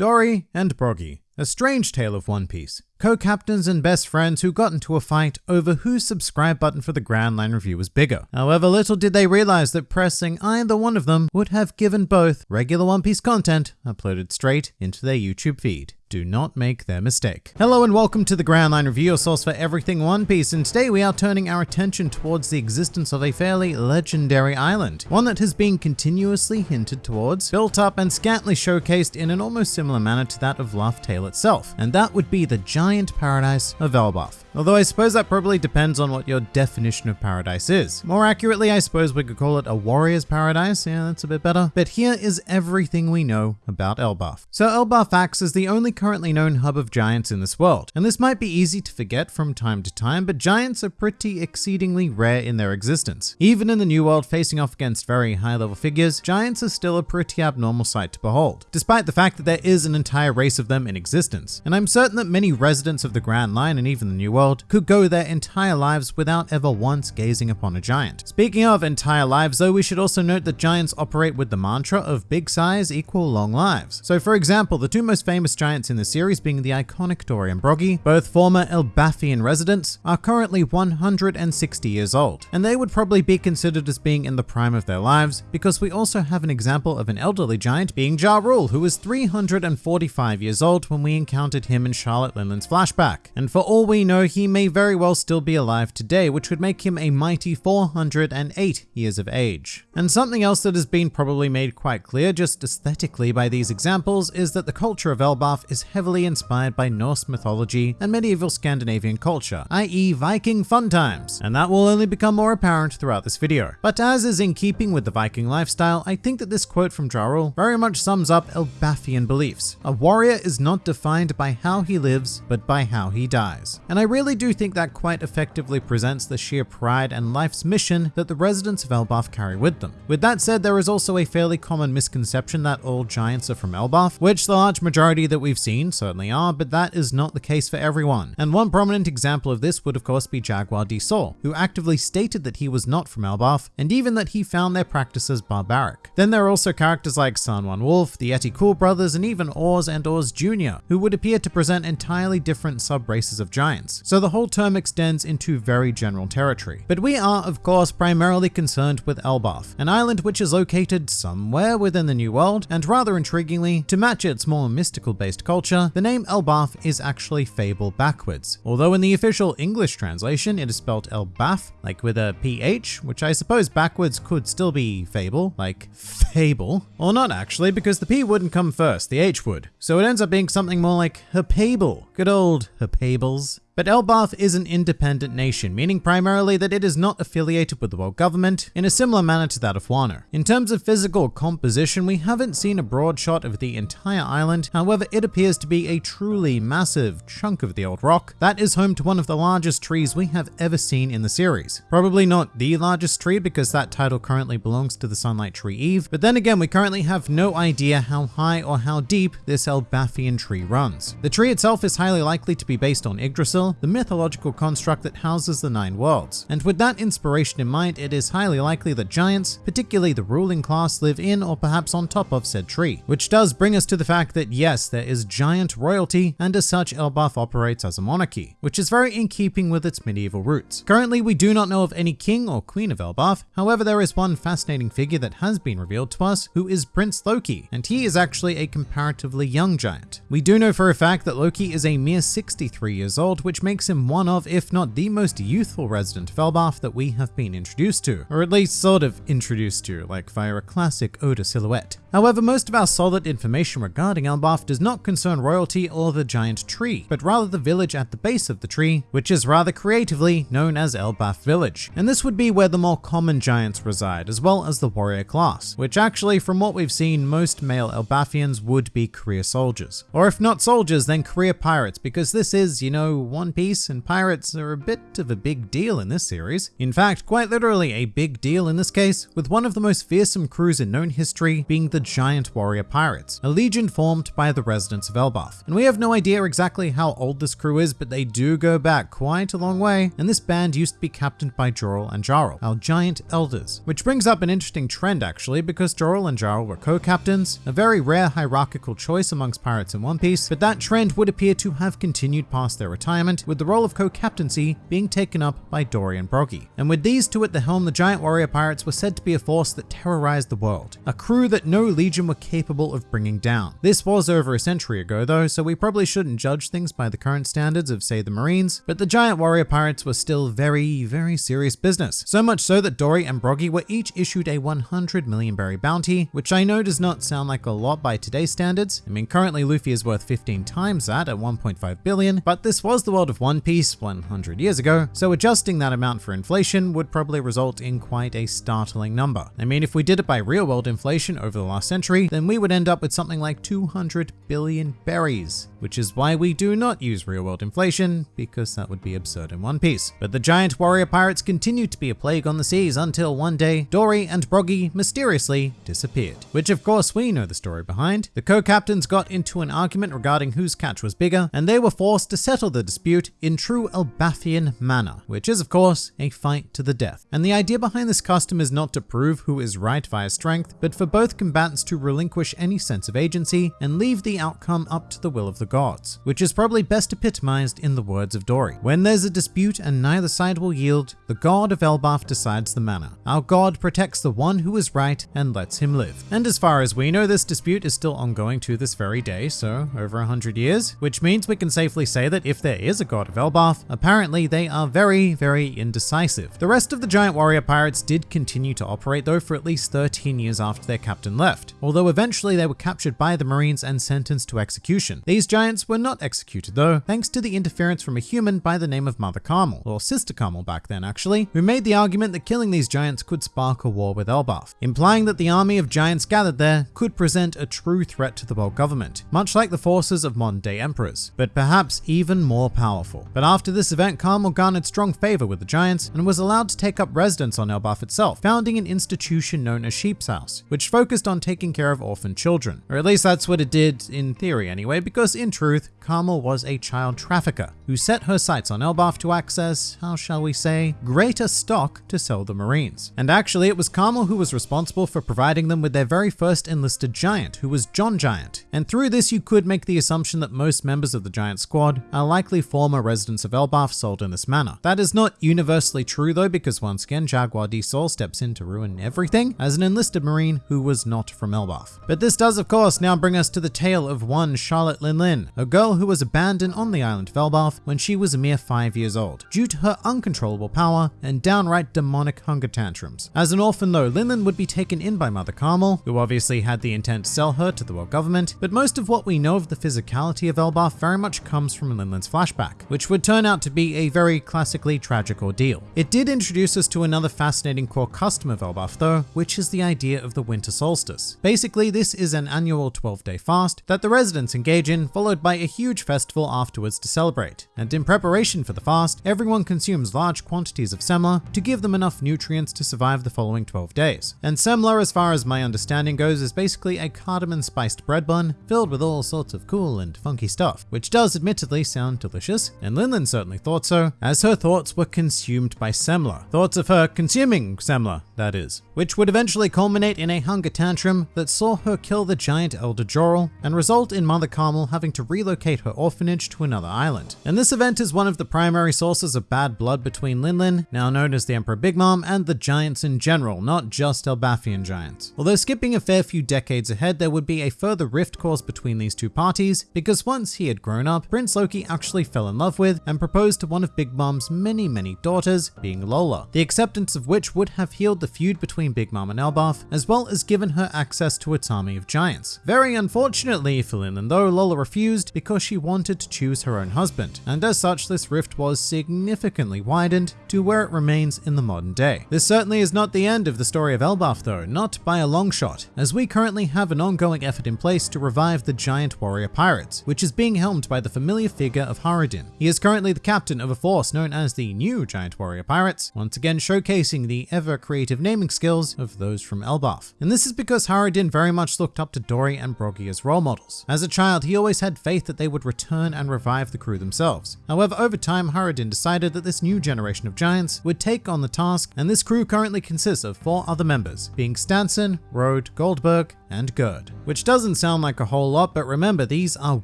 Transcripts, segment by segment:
Dory and Broggy. A strange tale of One Piece. Co-captains and best friends who got into a fight over whose subscribe button for the Grand Line review was bigger. However, little did they realize that pressing either one of them would have given both regular One Piece content uploaded straight into their YouTube feed. Do not make their mistake. Hello and welcome to the Grand Line Review, your source for everything One Piece, and today we are turning our attention towards the existence of a fairly legendary island, one that has been continuously hinted towards, built up and scantily showcased in an almost similar manner to that of Laugh Tale itself, and that would be the giant paradise of Elbaf. Although I suppose that probably depends on what your definition of paradise is. More accurately, I suppose we could call it a warrior's paradise. Yeah, that's a bit better. But here is everything we know about Elbaf. So Elbaf as the only currently known hub of giants in this world. And this might be easy to forget from time to time, but giants are pretty exceedingly rare in their existence. Even in the New World facing off against very high level figures, giants are still a pretty abnormal sight to behold, despite the fact that there is an entire race of them in existence. And I'm certain that many residents of the Grand Line and even the New World world could go their entire lives without ever once gazing upon a giant. Speaking of entire lives though, we should also note that giants operate with the mantra of big size equal long lives. So for example, the two most famous giants in the series being the iconic Dory and Broggy, both former Elbafian residents, are currently 160 years old. And they would probably be considered as being in the prime of their lives because we also have an example of an elderly giant being Joral, who was 345 years old when we encountered him in Charlotte Lin Lin's flashback. And for all we know, he may very well still be alive today, which would make him a mighty 408 years of age. And something else that has been probably made quite clear just aesthetically by these examples is that the culture of Elbaf is heavily inspired by Norse mythology and medieval Scandinavian culture, i.e. Viking fun times, and that will only become more apparent throughout this video. But as is in keeping with the Viking lifestyle, I think that this quote from Jarl very much sums up Elbafian beliefs. A warrior is not defined by how he lives, but by how he dies. And I really really do think that quite effectively presents the sheer pride and life's mission that the residents of Elbaf carry with them. With that said, there is also a fairly common misconception that all giants are from Elbaf, which the large majority that we've seen certainly are, but that is not the case for everyone. And one prominent example of this would of course be Jaguar D Saul, who actively stated that he was not from Elbaf, and even that he found their practices barbaric. Then there are also characters like San Juan Wolf, the Yeti Cool brothers, and even Oars and Oars Jr., who would appear to present entirely different sub-races of giants so the whole term extends into very general territory. But we are, of course, primarily concerned with Elbaf, an island which is located somewhere within the New World, and rather intriguingly, to match its more mystical-based culture, the name Elbaf is actually fable backwards. Although in the official English translation, it is spelled Elbaph, like with a PH, which I suppose backwards could still be fable, like fable. Or not actually, because the P wouldn't come first, the H would. So it ends up being something more like Hapable. Good old Hapables. But Elbaf is an independent nation, meaning primarily that it is not affiliated with the world government in a similar manner to that of Wano. In terms of physical composition, we haven't seen a broad shot of the entire island, however it appears to be a truly massive chunk of the old rock that is home to one of the largest trees we have ever seen in the series. Probably not the largest tree because that title currently belongs to the Sunlight Tree Eve, but then again we currently have no idea how high or how deep this Elbafian tree runs. The tree itself is highly likely to be based on Yggdrasil, the mythological construct that houses the Nine Worlds. And with that inspiration in mind, it is highly likely that giants, particularly the ruling class, live in or perhaps on top of said tree. Which does bring us to the fact that yes, there is giant royalty, and as such, Elbaf operates as a monarchy, which is very in keeping with its medieval roots. Currently, we do not know of any king or queen of Elbaf, however, there is one fascinating figure that has been revealed to us, who is Prince Loki, and he is actually a comparatively young giant. We do know for a fact that Loki is a mere 63 years old, which makes him one of, if not the most youthful resident of Elbaf that we have been introduced to, or at least sort of introduced to, like via a classic Oda silhouette. However, most of our solid information regarding Elbaf does not concern royalty or the giant tree, but rather the village at the base of the tree, which is rather creatively known as Elbaf Village. And this would be where the more common giants reside, as well as the warrior class, which actually, from what we've seen, most male Elbafians would be career soldiers. Or if not soldiers, then career pirates, because this is, you know, One Piece, and pirates are a bit of a big deal in this series. In fact, quite literally a big deal in this case, with one of the most fearsome crews in known history being the Giant Warrior Pirates, a legion formed by the residents of Elbaf. And we have no idea exactly how old this crew is, but they do go back quite a long way, and this band used to be captained by Joral and Jarl, our giant elders. Which brings up an interesting trend actually, because Joral and Jarl were co-captains, a very rare hierarchical choice amongst pirates in One Piece, but that trend would appear to have continued past their retirement, with the role of co-captaincy being taken up by Dory and Broggy. And with these two at the helm, the giant warrior pirates were said to be a force that terrorized the world, a crew that no legion were capable of bringing down. This was over a century ago though, so we probably shouldn't judge things by the current standards of say the Marines, but the giant warrior pirates were still very, very serious business. So much so that Dory and Broggy were each issued a 100 million berry bounty, which I know does not sound like a lot by today's standards. I mean, currently Luffy is worth 15 times that at 1.5 billion, but this was the of One Piece 100 years ago, so adjusting that amount for inflation would probably result in quite a startling number. I mean, if we did it by real world inflation over the last century, then we would end up with something like 200 billion berries, which is why we do not use real world inflation, because that would be absurd in One Piece. But the giant warrior pirates continued to be a plague on the seas until one day Dory and Broggy mysteriously disappeared. Which of course we know the story behind. The co-captains got into an argument regarding whose catch was bigger, and they were forced to settle the dispute in true Elbafian manner, which is of course a fight to the death. And the idea behind this custom is not to prove who is right via strength, but for both combatants to relinquish any sense of agency and leave the outcome up to the will of the gods, which is probably best epitomized in the words of Dory. When there's a dispute and neither side will yield, the god of Elbaf decides the manner. Our god protects the one who is right and lets him live. And as far as we know, this dispute is still ongoing to this very day, so over a hundred years, which means we can safely say that if there is a god of Elbaf, apparently they are very, very indecisive. The rest of the giant warrior pirates did continue to operate though for at least 13 years after their captain left, although eventually they were captured by the marines and sentenced to execution. These giants were not executed though, thanks to the interference from a human by the name of Mother Carmel, or Sister Carmel back then actually, who made the argument that killing these giants could spark a war with Elbaf, implying that the army of giants gathered there could present a true threat to the world government, much like the forces of modern day emperors, but perhaps even more powerful. But after this event, Carmel garnered strong favor with the giants and was allowed to take up residence on Elbaf itself, founding an institution known as Sheep's House, which focused on taking care of orphan children. Or at least that's what it did in theory anyway, because in truth, Carmel was a child trafficker who set her sights on Elbaf to access, how shall we say, greater stock to sell the Marines. And actually, it was Carmel who was responsible for providing them with their very first enlisted giant, who was John Giant. And through this, you could make the assumption that most members of the Giant Squad are likely former residents of Elbaf sold in this manner. That is not universally true though, because once again, Jaguar D Saul steps in to ruin everything as an enlisted Marine who was not from Elbaf. But this does, of course, now bring us to the tale of one Charlotte Lin Lin, a girl who was abandoned on the island of Elbaf when she was a mere five years old, due to her uncontrollable power and downright demonic hunger tantrums. As an orphan though, Lin Lin would be taken in by Mother Carmel, who obviously had the intent to sell her to the world government, but most of what we know of the physicality of Elbaf very much comes from Lin Lin's flashback, which would turn out to be a very classically tragic ordeal. It did introduce us to another fascinating core custom of Elbaf though, which is the idea of the winter solstice. Basically, this is an annual 12-day fast that the residents engage in, followed by a huge festival afterwards to celebrate. And in preparation for the fast, everyone consumes large quantities of semla to give them enough nutrients to survive the following 12 days. And semla, as far as my understanding goes, is basically a cardamom spiced bread bun filled with all sorts of cool and funky stuff, which does admittedly sound delicious, and Lin Lin certainly thought so, as her thoughts were consumed by semla. Thoughts of her consuming semla, that is, which would eventually culminate in a hunger tantrum that saw her kill the giant Elder Joral and result in Mother Carmel having to relocate her orphanage to another island. And this event is one of the primary sources of bad blood between Lin Lin, now known as the Emperor Big Mom, and the giants in general, not just Elbafian giants. Although skipping a fair few decades ahead, there would be a further rift caused between these two parties, because once he had grown up, Prince Loki actually fell in love with and proposed to one of Big Mom's many, many daughters, being Lola, the acceptance of which would have healed the feud between Big Mom and Elbaf, as well as given her access to its army of giants. Very unfortunately for Lin though, Lola refused because she wanted to choose her own husband, and as such this rift was significantly widened to where it remains in the modern day. This certainly is not the end of the story of Elbaf though, not by a long shot, as we currently have an ongoing effort in place to revive the giant warrior pirates, which is being helmed by the familiar figure of Hara He is currently the captain of a force known as the New Giant Warrior Pirates, once again showcasing the ever creative naming skills of those from Elbaf. And this is because Haradin very much looked up to Dory and Broggy as role models. As a child, he always had faith that they would return and revive the crew themselves. However, over time, Haradin decided that this new generation of giants would take on the task, and this crew currently consists of four other members, being Stansen, Road, Goldberg, and Gerd. Which doesn't sound like a whole lot, but remember, these are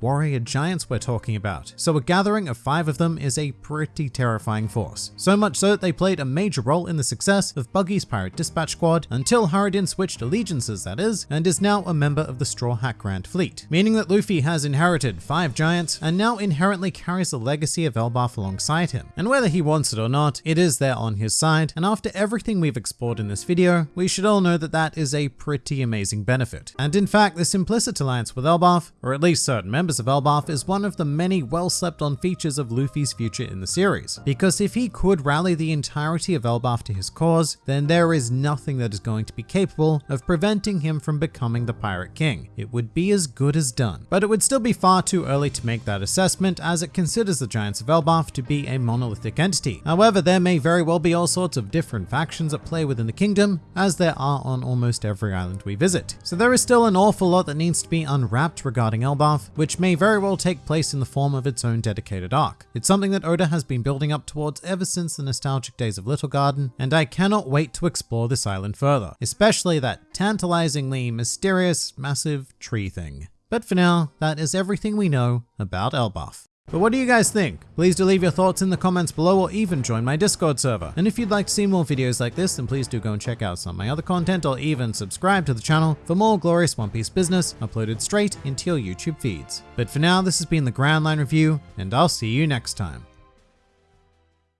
warrior giants we're talking about. So a gathering of five of them is a pretty terrifying force. So much so that they played a major role in the success of Buggy's Pirate Dispatch Squad until Haradin switched allegiances, that is, and is now a member of the Straw Hat Grand Fleet. Meaning that Luffy has inherited five giants and now inherently carries the legacy of Elbaf alongside him. And whether he wants it or not, it is there on his side, and after everything we've explored in this video, we should all know that that is a pretty amazing benefit. And in fact, this implicit alliance with Elbaf, or at least certain members of Elbaf, is one of the many well slept on features of Luffy's future in the series. Because if he could rally the entirety of Elbaf to his cause, then there is nothing that is going to be capable of preventing him from becoming the Pirate King. It would be as good as done. But it would still be far too early to make that assessment as it considers the Giants of Elbaf to be a monolithic entity. However, there may very well be all sorts of different factions at play within the kingdom, as there are on almost every island we visit. So there is still an awful lot that needs to be unwrapped regarding Elbaf, which may very well take place in the form of its own dedicated arc. It's something that Oda has been building up towards ever since the nostalgic days of Little Garden, and I cannot wait to explore this island further, especially that tantalizingly mysterious, massive tree thing. But for now, that is everything we know about Elbaf. But what do you guys think? Please do leave your thoughts in the comments below or even join my Discord server. And if you'd like to see more videos like this, then please do go and check out some of my other content or even subscribe to the channel for more glorious One Piece business uploaded straight into your YouTube feeds. But for now, this has been the Grand Line Review, and I'll see you next time.